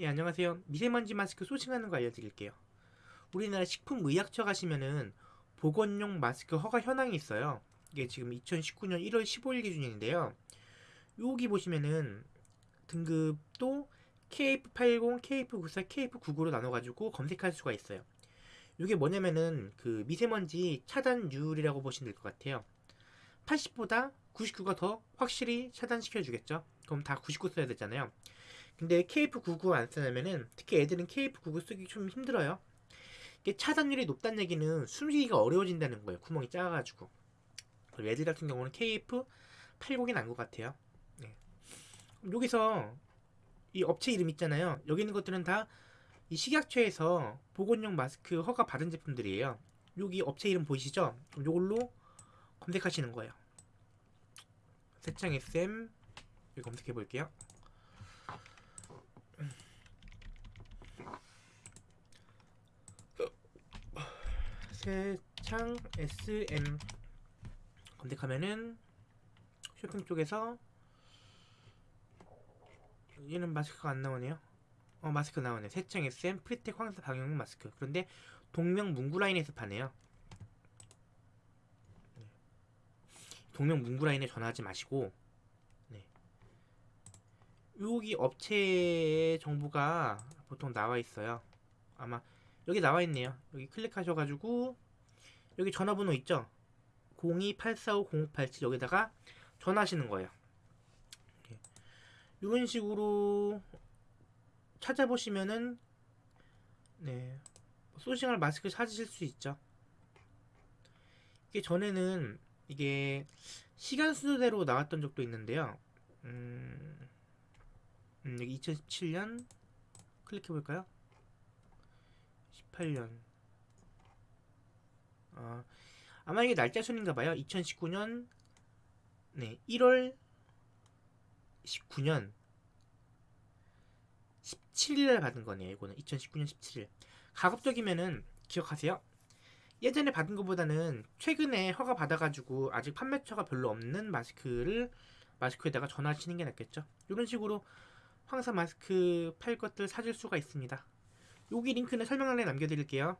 예, 안녕하세요. 미세먼지 마스크 소싱하는 거 알려드릴게요. 우리나라 식품의약처 가시면은 보건용 마스크 허가 현황이 있어요. 이게 지금 2019년 1월 15일 기준인데요. 여기 보시면은 등급도 KF80, KF94, KF99로 나눠가지고 검색할 수가 있어요. 이게 뭐냐면은 그 미세먼지 차단율이라고 보시면 될 것 같아요. 80보다 99가 더 확실히 차단시켜 주겠죠. 그럼 다 99 써야 되잖아요. 근데 KF99 안 쓰냐면은 특히 애들은 KF99 쓰기 좀 힘들어요. 이게 차단율이 높다는 얘기는 숨쉬기가 어려워진다는 거예요. 구멍이 작아가지고. 그리고 애들 같은 경우는 KF80이 난 것 같아요. 네. 여기서 이 업체 이름 있잖아요. 여기 있는 것들은 다 이 식약처에서 보건용 마스크 허가 받은 제품들이에요. 여기 업체 이름 보이시죠? 그럼 이걸로 검색하시는 거예요. 세창 SM 여기 검색해 볼게요. 세창 SM 검색하면은 쇼핑 쪽에서 얘는 마스크가 안 나오네요. 어 마스크 나오네. 세창 SM 프리텍 황사 방역 마스크. 그런데 동명 문구 라인에서 파네요. 네. 동명 문구 라인에 전화하지 마시고 네. 여기 업체 정보가 보통 나와 있어요. 아마 여기 나와 있네요. 여기 클릭하셔가지고 여기 전화번호 있죠? 02-845-0587 여기다가 전화하시는 거예요. 이런 식으로 찾아보시면은 네 소싱할 마스크 찾으실 수 있죠. 이게 전에는 이게 시간 순서대로 나왔던 적도 있는데요. 음, 음 여기 2017년 클릭해 볼까요? 18년. 아, 아마 이게 날짜 순인가 봐요. 2019년 네, 1월 19년 17일에 받은 거네요. 이거는 2019년 17일. 가급적이면은 기억하세요. 예전에 받은 것보다는 최근에 허가 받아가지고 아직 판매처가 별로 없는 마스크를 마스크에다가 전화하시는 게 낫겠죠. 이런 식으로 황사 마스크 팔 것들 사줄 수가 있습니다. 여기 링크는 설명란에 남겨드릴게요.